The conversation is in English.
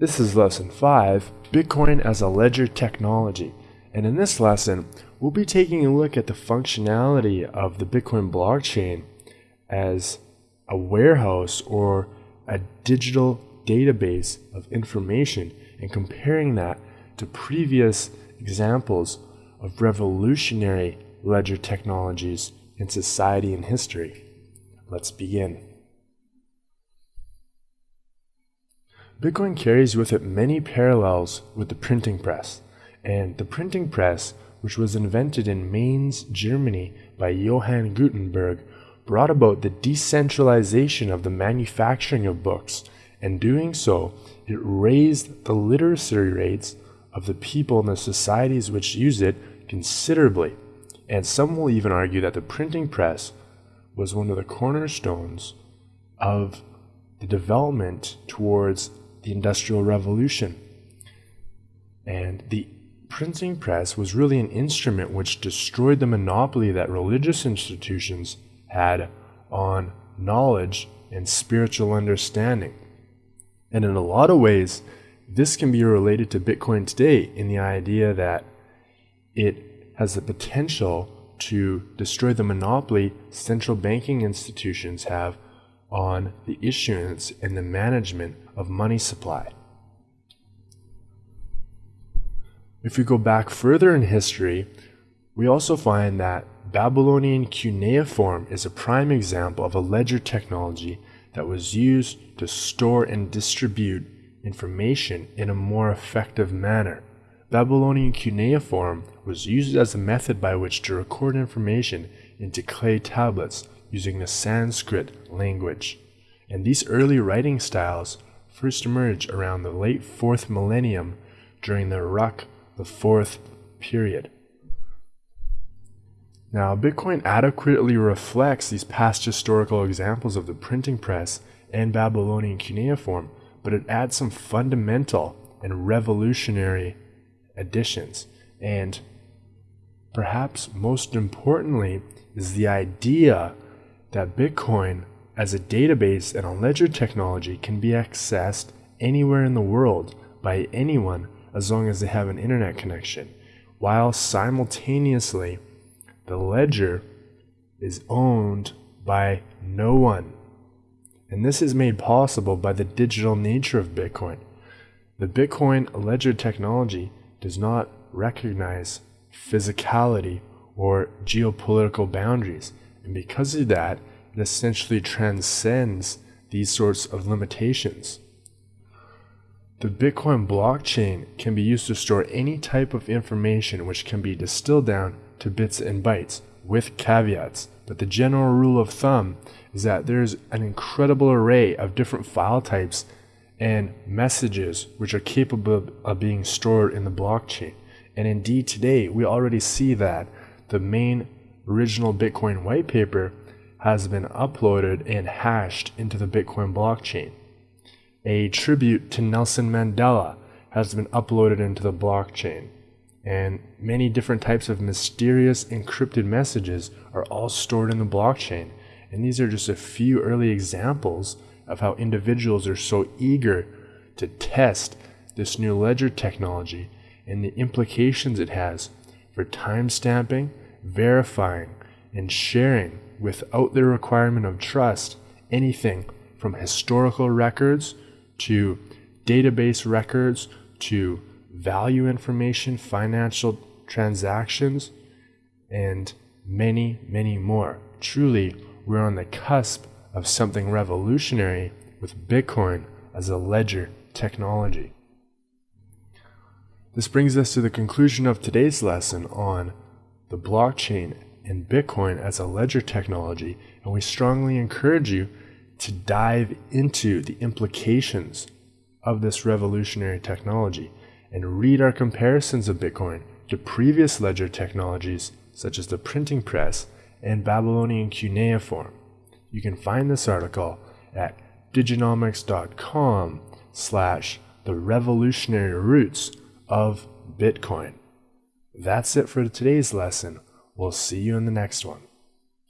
This is lesson 5, Bitcoin as a ledger technology. And in this lesson, we'll be taking a look at the functionality of the Bitcoin blockchain as a warehouse or a digital database of information and comparing that to previous examples of revolutionary ledger technologies in society and history. Let's begin. Bitcoin carries with it many parallels with the printing press, and the printing press, which was invented in Mainz, Germany by Johann Gutenberg, brought about the decentralization of the manufacturing of books, and doing so, it raised the literacy rates of the people in the societies which use it considerably. And some will even argue that the printing press was one of the cornerstones of the development towards the Industrial Revolution. And the printing press was really an instrument which destroyed the monopoly that religious institutions had on knowledge and spiritual understanding. And in a lot of ways, this can be related to Bitcoin today in the idea that it has the potential to destroy the monopoly central banking institutions have on the issuance and the management of money supply. If we go back further in history, we also find that Babylonian cuneiform is a prime example of a ledger technology that was used to store and distribute information in a more effective manner. Babylonian cuneiform was used as a method by which to record information into clay tablets using the Sanskrit language. And these early writing styles first emerged around the late 4th millennium during the Uruk the 4th period. Now, Bitcoin adequately reflects these past historical examples of the printing press and Babylonian cuneiform, but it adds some fundamental and revolutionary additions. And perhaps most importantly is the idea that Bitcoin as a database and a ledger technology can be accessed anywhere in the world by anyone as long as they have an internet connection, while simultaneously the ledger is owned by no one. And this is made possible by the digital nature of Bitcoin. The Bitcoin ledger technology does not recognize physicality or geopolitical boundaries. And because of that, it essentially transcends these sorts of limitations. The Bitcoin blockchain can be used to store any type of information which can be distilled down to bits and bytes with caveats. But the general rule of thumb is that there's an incredible array of different file types and messages which are capable of being stored in the blockchain. And indeed, today we already see that the main original Bitcoin white paper has been uploaded and hashed into the Bitcoin blockchain. A tribute to Nelson Mandela has been uploaded into the blockchain. And many different types of mysterious encrypted messages are all stored in the blockchain. And these are just a few early examples of how individuals are so eager to test this new ledger technology and the implications it has for timestamping, verifying, and sharing without the requirement of trust anything from historical records to database records to value information, financial transactions, and many, many more. Truly, we're on the cusp of something revolutionary with Bitcoin as a ledger technology. This brings us to the conclusion of today's lesson on the blockchain and Bitcoin as a ledger technology, and we strongly encourage you to dive into the implications of this revolutionary technology and read our comparisons of Bitcoin to previous ledger technologies such as the printing press and Babylonian cuneiform. You can find this article at diginomics.com slash the revolutionary roots of Bitcoin. That's it for today's lesson. We'll see you in the next one.